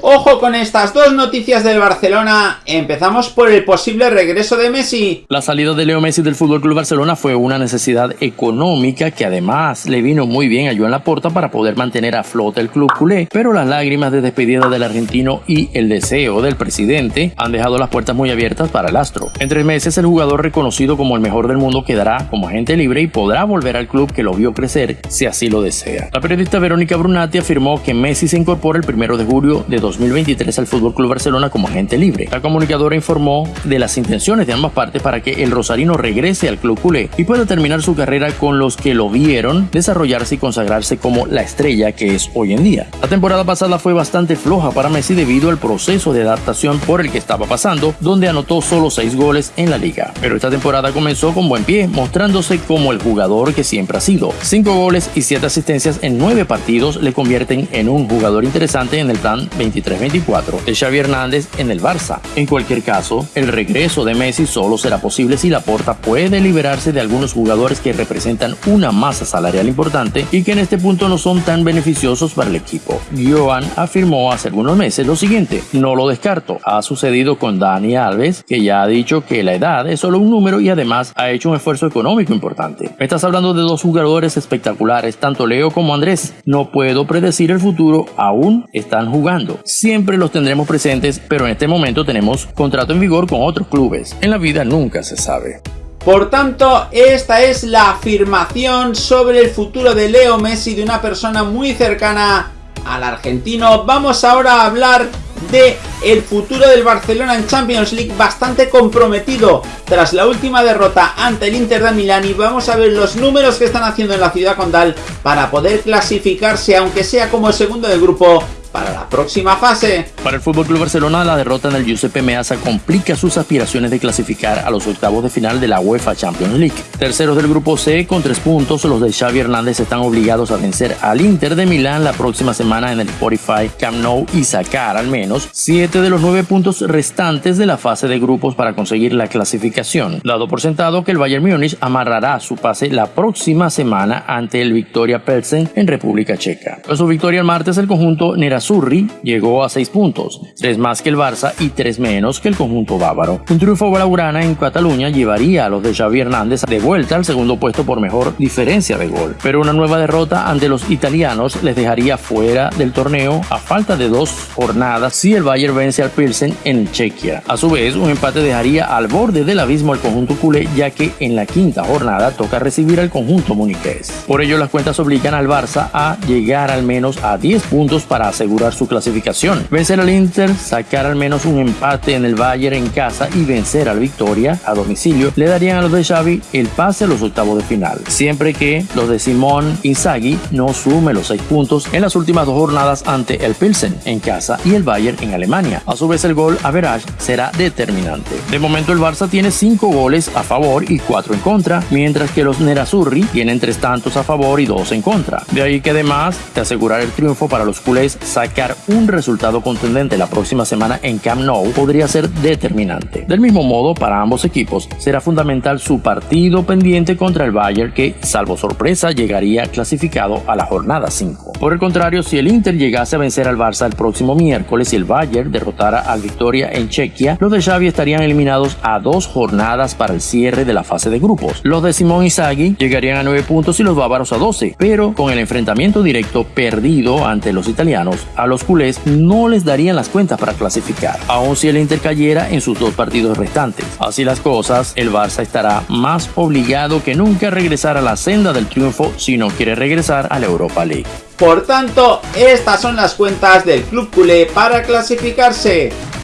Ojo con estas dos noticias del Barcelona. Empezamos por el posible regreso de Messi. La salida de Leo Messi del Fútbol Club Barcelona fue una necesidad económica que además le vino muy bien a Joan Laporta para poder mantener a flote el club culé, pero las lágrimas de despedida del argentino y el deseo del presidente han dejado las puertas muy abiertas para el astro. En tres meses el jugador reconocido como el mejor del mundo quedará como agente libre y podrá volver al club que lo vio crecer si así lo desea. La periodista Verónica Brunati afirmó que Messi se incorpora el primero de julio de 2023 al Fútbol Club Barcelona como agente libre. La comunicadora informó de las intenciones de ambas partes para que el rosarino regrese al club culé y pueda terminar su carrera con los que lo vieron desarrollarse y consagrarse como la estrella que es hoy en día. La temporada pasada fue bastante floja para Messi debido al proceso de adaptación por el que estaba pasando, donde anotó solo 6 goles en la liga. Pero esta temporada comenzó con buen pie, mostrándose como el jugador que siempre ha sido. 5 goles y 7 asistencias en 9 partidos le convierten en un jugador interesante en el plan 20 23-24 de Xavi Hernández en el Barça. En cualquier caso, el regreso de Messi solo será posible si la Porta puede liberarse de algunos jugadores que representan una masa salarial importante y que en este punto no son tan beneficiosos para el equipo. Joan afirmó hace algunos meses lo siguiente, no lo descarto, ha sucedido con Dani Alves, que ya ha dicho que la edad es solo un número y además ha hecho un esfuerzo económico importante. Estás hablando de dos jugadores espectaculares, tanto Leo como Andrés. No puedo predecir el futuro, aún están jugando siempre los tendremos presentes, pero en este momento tenemos contrato en vigor con otros clubes. En la vida nunca se sabe. Por tanto, esta es la afirmación sobre el futuro de Leo Messi de una persona muy cercana al argentino. Vamos ahora a hablar de el futuro del Barcelona en Champions League bastante comprometido tras la última derrota ante el Inter de Milán y vamos a ver los números que están haciendo en la ciudad condal para poder clasificarse aunque sea como el segundo del grupo para la próxima fase. Para el Fútbol Club Barcelona, la derrota en el Giuseppe Meazza complica sus aspiraciones de clasificar a los octavos de final de la UEFA Champions League. Terceros del grupo C con tres puntos, los de Xavi Hernández están obligados a vencer al Inter de Milán la próxima semana en el Spotify Camp Nou y sacar al menos siete de los nueve puntos restantes de la fase de grupos para conseguir la clasificación, dado por sentado que el Bayern Múnich amarrará su pase la próxima semana ante el Victoria Pelsen en República Checa. Con su victoria el martes, el conjunto Surri llegó a 6 puntos, 3 más que el Barça y 3 menos que el conjunto bávaro. Un triunfo blaugrana en Cataluña llevaría a los de Xavi Hernández de vuelta al segundo puesto por mejor diferencia de gol, pero una nueva derrota ante los italianos les dejaría fuera del torneo a falta de dos jornadas si el Bayern vence al Pilsen en Chequia. A su vez, un empate dejaría al borde del abismo al conjunto culé ya que en la quinta jornada toca recibir al conjunto muniqués. Por ello, las cuentas obligan al Barça a llegar al menos a 10 puntos para asegurar asegurar su clasificación. Vencer al Inter, sacar al menos un empate en el Bayern en casa y vencer al Victoria a domicilio le darían a los de Xavi el pase a los octavos de final, siempre que los de Simón Inzaghi no sume los seis puntos en las últimas dos jornadas ante el Pilsen en casa y el Bayern en Alemania. A su vez el gol average será determinante. De momento el Barça tiene cinco goles a favor y cuatro en contra, mientras que los Nerazzurri tienen tres tantos a favor y dos en contra. De ahí que además de asegurar el triunfo para los culés sacar un resultado contundente la próxima semana en Camp Nou podría ser determinante. Del mismo modo, para ambos equipos será fundamental su partido pendiente contra el Bayern que, salvo sorpresa, llegaría clasificado a la jornada 5. Por el contrario, si el Inter llegase a vencer al Barça el próximo miércoles y el Bayern derrotara al Victoria en Chequia, los de Xavi estarían eliminados a dos jornadas para el cierre de la fase de grupos. Los de Simón Inzaghi llegarían a 9 puntos y los bávaros a 12, pero con el enfrentamiento directo perdido ante los italianos, a los culés no les darían las cuentas para clasificar, aun si el Inter cayera en sus dos partidos restantes. Así las cosas, el Barça estará más obligado que nunca a regresar a la senda del triunfo si no quiere regresar a la Europa League. Por tanto, estas son las cuentas del Club Culé para clasificarse.